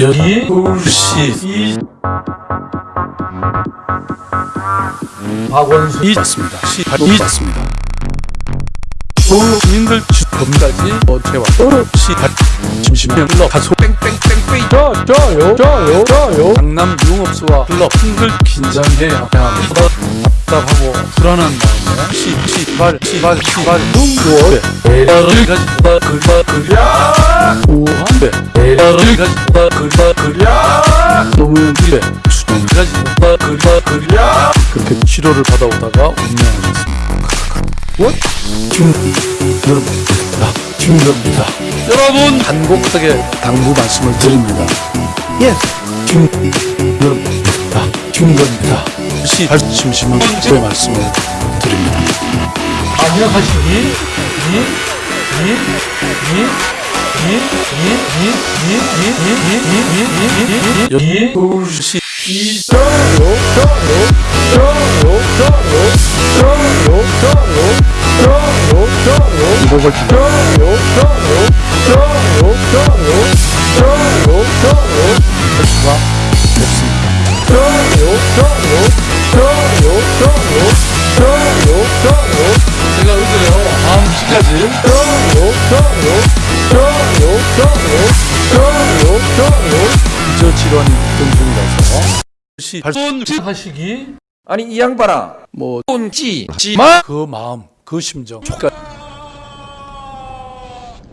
여기 서울시 박원순. 이 맞습니다. 이 맞습니다. 서울민들 검사지. 어제와. 서울시. 심심명러. 가소 뺑뺑뺑뺑. 저 저요 저요 저요. 강남 융업소와 클럽 흥글 긴장해야 합니다. 답답하고 불안한 마음에 씨발 씨발 씨발 눈꽃 에러를 가지다 그다 그야. 우한데 에러를 가지다 그다 그야 노무현 비례 수정을 가지다 그다 그야 그렇게 치료를 받아오다가 운명하셨습니다 What? 지금 여러분! 나 김갑니다 여러분 단곡하게 당부 말씀을 드립니다. 예. Yes 여러분. 나 김갑니다. 잠시 발심심을 제 말씀을 드립니다. 안녕하시니 서울시 이곡을 기대하겠습니다. 좋아요 좋아요 좋아요 제가 의도요. 다음 시까지 좋아요 좋아요 좋아요 좋아요 좋아요 좋아요 저 질환이 있던 중이라서 시 발손 하시기 아니 이 양반아 뭐 꼰지 마그 마음 그 심정 촉각